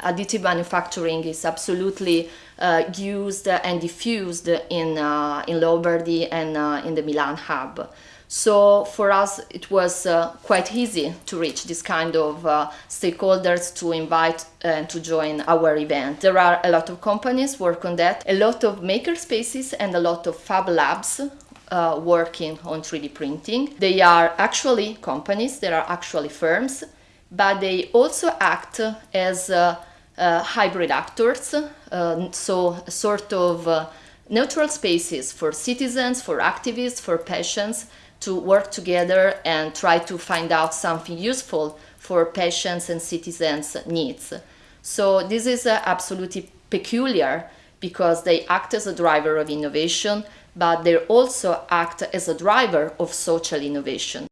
Additive manufacturing is absolutely uh, used and diffused in, uh, in Lombardy and uh, in the Milan hub. So for us, it was uh, quite easy to reach this kind of uh, stakeholders to invite and to join our event. There are a lot of companies work on that, a lot of maker spaces and a lot of fab labs uh, working on 3D printing. They are actually companies, they are actually firms, but they also act as uh, hybrid actors, uh, so sort of uh, neutral spaces for citizens, for activists, for patients to work together and try to find out something useful for patients and citizens' needs. So this is uh, absolutely peculiar because they act as a driver of innovation, but they also act as a driver of social innovation.